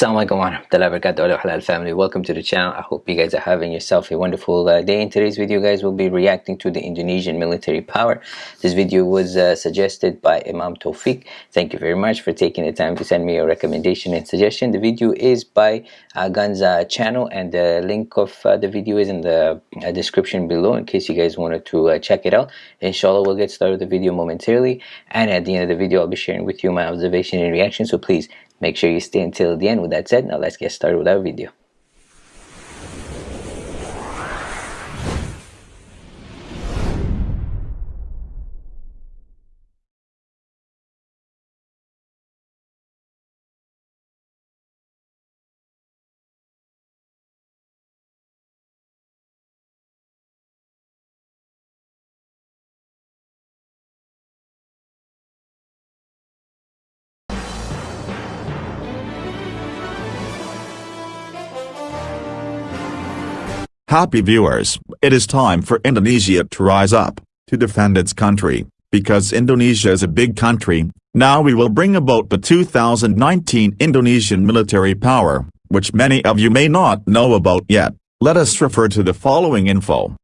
warahmatullahi wabarakatuh. Halal family. Welcome to the channel. I hope you guys are having yourself a wonderful uh, day. In today's video guys we'll be reacting to the indonesian military power. This video was uh, suggested by imam tawfiq. Thank you very much for taking the time to send me a recommendation and suggestion. The video is by uh, ganza channel and the link of uh, the video is in the uh, description below in case you guys wanted to uh, check it out. Inshallah we'll get started with the video momentarily. And at the end of the video i'll be sharing with you my observation and reaction. So please Make sure you stay until the end. With that said, now let's get started with our video. Happy viewers, it is time for Indonesia to rise up, to defend its country, because Indonesia is a big country, now we will bring about the 2019 Indonesian military power, which many of you may not know about yet, let us refer to the following info.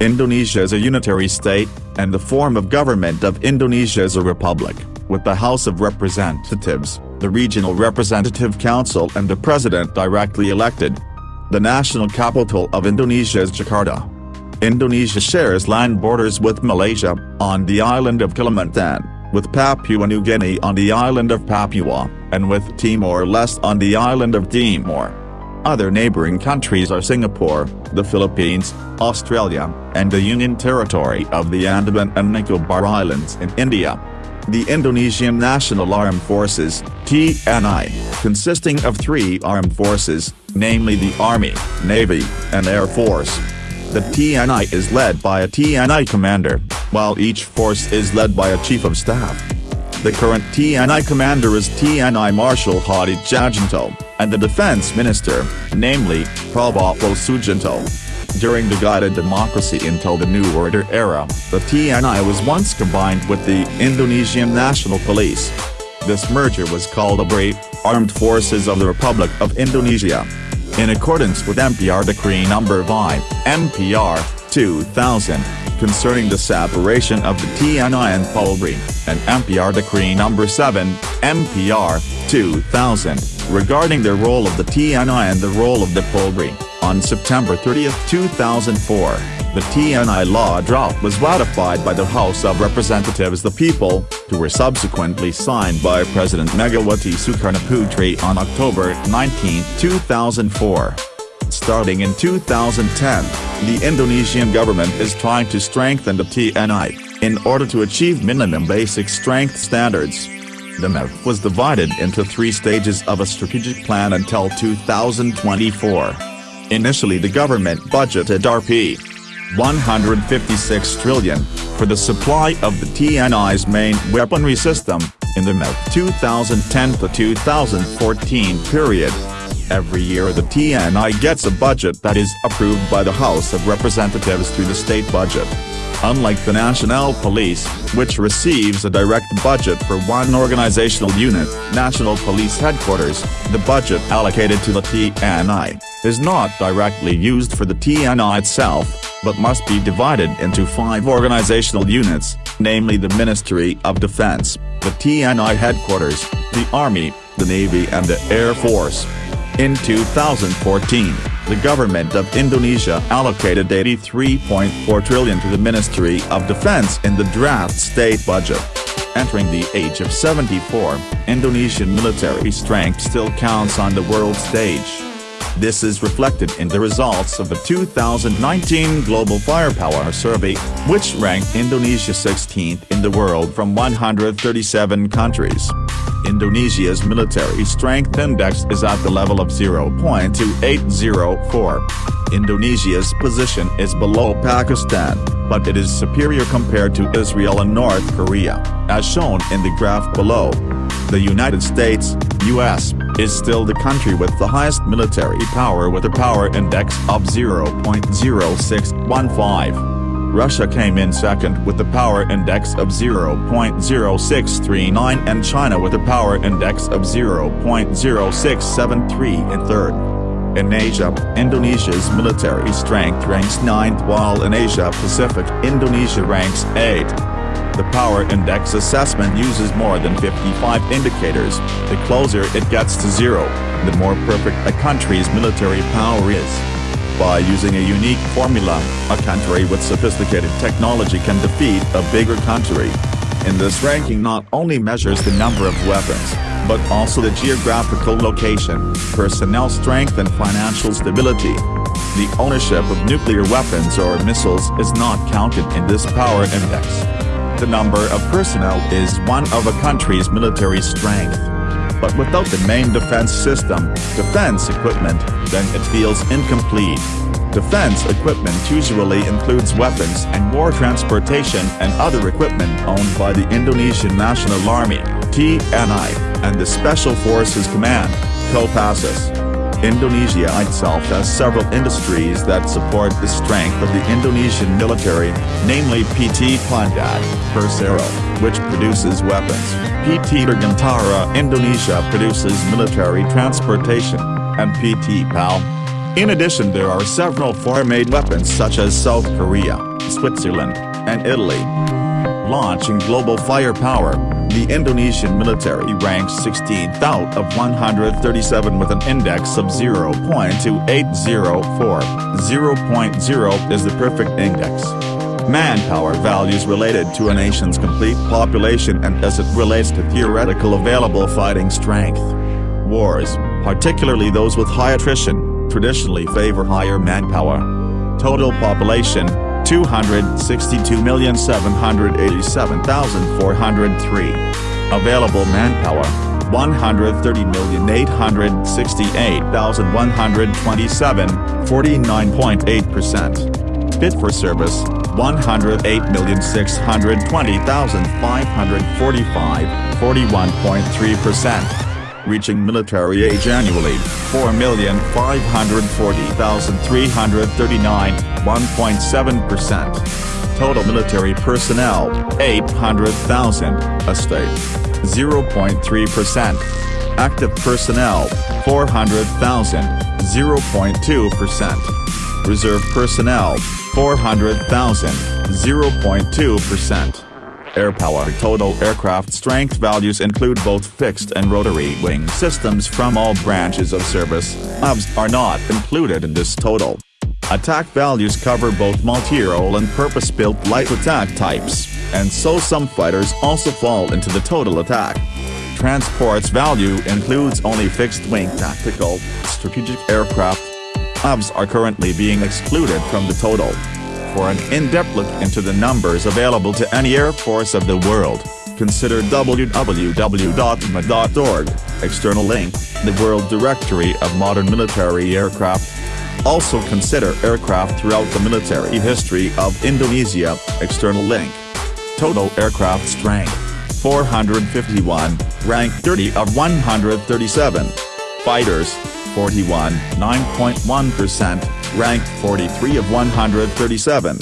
Indonesia is a unitary state, and the form of government of Indonesia is a republic, with the House of Representatives, the Regional Representative Council and the President directly elected. The national capital of Indonesia is Jakarta. Indonesia shares land borders with Malaysia, on the island of Kalimantan, with Papua New Guinea on the island of Papua, and with Timor-Leste on the island of Timor. Other neighboring countries are Singapore, the Philippines, Australia, and the Union Territory of the Andaman and Nicobar Islands in India. The Indonesian National Armed Forces, TNI, consisting of three armed forces, namely the Army, Navy, and Air Force. The TNI is led by a TNI commander, while each force is led by a chief of staff. The current TNI commander is TNI Marshal Hadi Tjahjanto, and the defense minister, namely, Prabowo Subianto. During the guided democracy until the New Order era, the TNI was once combined with the Indonesian National Police. This merger was called ABRI, Armed Forces of the Republic of Indonesia. In accordance with MPR Decree No. 5, MPR, 2000, concerning the separation of the TNI and Polri, and MPR Decree No. 7, MPR, 2000, regarding the role of the TNI and the role of the Polri, on September 30, 2004, the TNI law draft was ratified by the House of Representatives the People, who were subsequently signed by President Megawati Sukarnoputri on October 19, 2004. Starting in 2010, the Indonesian government is trying to strengthen the TNI, in order to achieve minimum basic strength standards. The MEF was divided into three stages of a strategic plan until 2024. Initially the government budgeted Rp. 156 trillion, for the supply of the TNI's main weaponry system, in the MEF 2010 to 2014 period. Every year the TNI gets a budget that is approved by the House of Representatives through the state budget. Unlike the National Police, which receives a direct budget for one organizational unit, National Police Headquarters, the budget allocated to the TNI, is not directly used for the TNI itself, but must be divided into five organizational units, namely the Ministry of Defense, the TNI Headquarters, the Army, the Navy and the Air Force. In 2014, the government of Indonesia allocated 83.4 trillion to the Ministry of Defense in the draft state budget. Entering the age of 74, Indonesian military strength still counts on the world stage. This is reflected in the results of the 2019 Global Firepower Survey, which ranked Indonesia 16th in the world from 137 countries. Indonesia's military strength index is at the level of 0.2804. Indonesia's position is below Pakistan, but it is superior compared to Israel and North Korea, as shown in the graph below. The United States, US, is still the country with the highest military power with a power index of 0.0615. Russia came in second with a power index of 0.0639 and China with a power index of 0.0673 in third. In Asia, Indonesia's military strength ranks 9th while in Asia Pacific, Indonesia ranks 8th. The Power Index assessment uses more than 55 indicators, the closer it gets to zero, the more perfect a country's military power is. By using a unique formula, a country with sophisticated technology can defeat a bigger country. In this ranking not only measures the number of weapons, but also the geographical location, personnel strength and financial stability. The ownership of nuclear weapons or missiles is not counted in this power index the number of personnel is one of a country's military strength. But without the main defense system, defense equipment, then it feels incomplete. Defense equipment usually includes weapons and war transportation and other equipment owned by the Indonesian National Army, TNI, and the Special Forces Command, Kopassus. Indonesia itself has several industries that support the strength of the Indonesian military, namely PT Pindad, Persero, which produces weapons, PT Dirgantara Indonesia produces military transportation, and PT PAL. In addition there are several foreign-made weapons such as South Korea, Switzerland, and Italy. Launching global firepower, the Indonesian military ranks 16th out of 137 with an index of 0.2804. 0.0 is the perfect index. Manpower values related to a nation's complete population and as it relates to theoretical available fighting strength. Wars, particularly those with high attrition, traditionally favor higher manpower. Total population, 262,787,403. Available manpower, 130,868,127, 49.8%. Fit for service, 108,620,545, 41.3% reaching military age annually, 4,540,339, 1.7%. Total military personnel, 800,000, a state, 0.3%. Active personnel, 400,000, 0.2%. Reserve personnel, 400,000, 0.2%. Air power total aircraft strength values include both fixed and rotary wing systems from all branches of service, AVs are not included in this total. Attack values cover both multi-role and purpose-built light attack types, and so some fighters also fall into the total attack. Transport's value includes only fixed-wing tactical, strategic aircraft. AVs are currently being excluded from the total. For an in-depth look into the numbers available to any air force of the world, consider www.ma.org, external link, the World Directory of Modern Military Aircraft. Also consider aircraft throughout the military history of Indonesia, external link. Total aircraft strength, 451, rank 30 of 137. Fighters, 41, 9.1%, ranked 43 of 137.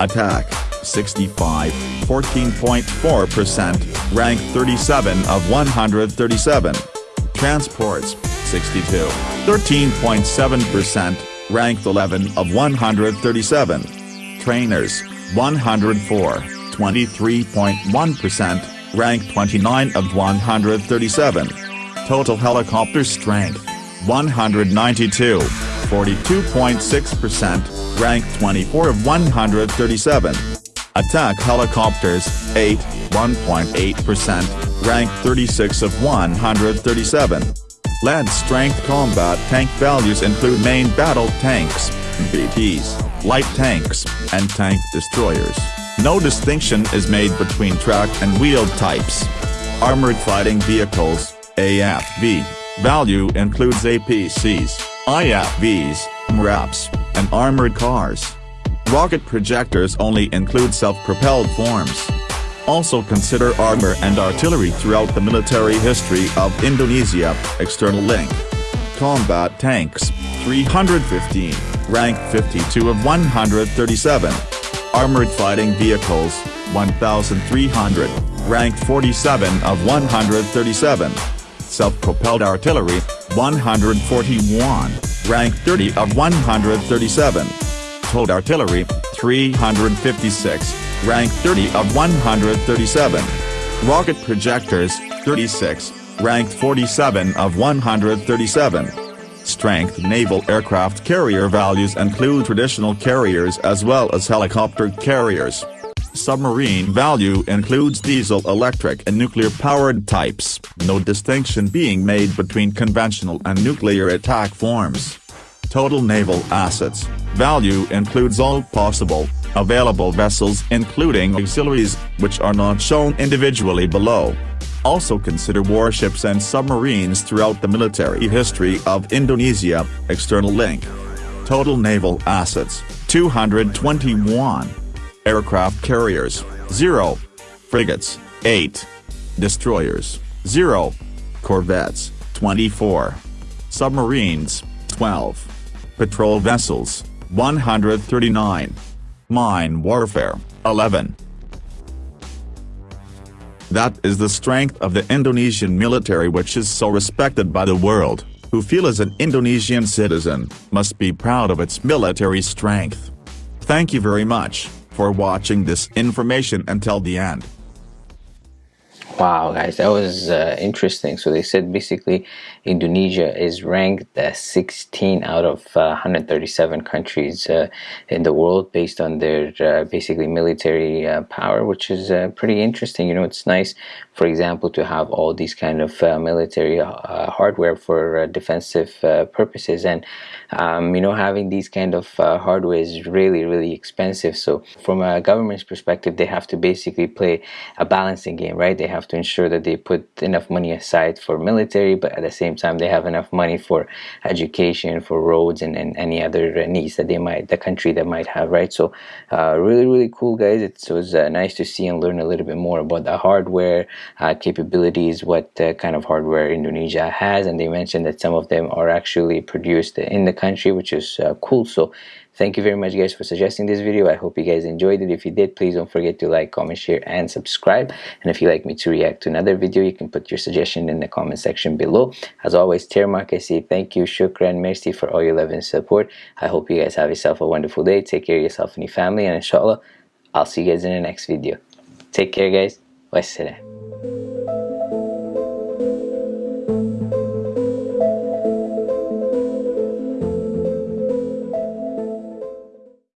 Attack, 65, 14.4%, ranked 37 of 137. Transports, 62, 13.7%, ranked 11 of 137. Trainers, 104, 23.1%, ranked 29 of 137. Total helicopter strength, 192, 42.6%, ranked 24 of 137. Attack helicopters, 8, 1.8%, ranked 36 of 137. Land strength combat tank values include main battle tanks, BTs, light tanks, and tank destroyers. No distinction is made between track and wheeled types. Armored Fighting Vehicles, AFV, value includes APCs, IFVs, MRAPs, and armored cars. Rocket projectors only include self-propelled forms. Also consider armor and artillery throughout the military history of Indonesia, external link. Combat tanks, 315, rank 52 of 137. Armored fighting vehicles, 1,300, ranked 47 of 137. Self-propelled artillery, 141, rank 30 of 137. Towed artillery, 356, rank 30 of 137. Rocket projectors, 36, ranked 47 of 137. Strength Naval aircraft carrier values include traditional carriers as well as helicopter carriers. Submarine value includes diesel electric and nuclear-powered types, no distinction being made between conventional and nuclear attack forms. Total naval assets, value includes all possible, available vessels including auxiliaries, which are not shown individually below. Also consider warships and submarines throughout the military history of Indonesia, external link. Total naval assets, 221. Aircraft carriers, 0. Frigates, 8. Destroyers, 0. Corvettes, 24. Submarines, 12. Patrol vessels, 139. Mine warfare, 11. That is the strength of the Indonesian military which is so respected by the world, who feel as an Indonesian citizen, must be proud of its military strength. Thank you very much, for watching this information until the end. Wow, guys, that was uh, interesting. So they said basically Indonesia is ranked uh, 16 out of uh, 137 countries uh, in the world based on their uh, basically military uh, power, which is pretty interesting. You know, it's nice, for example, to have all these kind of military hardware for defensive purposes, and um, you know, having these kind of hardware is really, really expensive. So from a government's perspective, they have to basically play a balancing game, right? They have have to ensure that they put enough money aside for military but at the same time they have enough money for education for roads and, and any other needs that they might the country that might have right? So uh, really really cool guys. It was uh, nice to see and learn a little bit more about the hardware uh, capabilities what uh, kind of hardware Indonesia has. And they mentioned that some of them are actually produced in the country which is uh, cool. So Thank you very much guys for suggesting this video. I hope you guys enjoyed it. If you did, please don't forget to like, comment, share, and subscribe. And if you'd like me to react to another video, you can put your suggestion in the comment section below. As always, Termark, I say thank you, shukran, merci for all your love and support. I hope you guys have yourself a wonderful day. Take care of yourself and your family. And inshallah, I'll see you guys in the next video. Take care guys. Wassalam.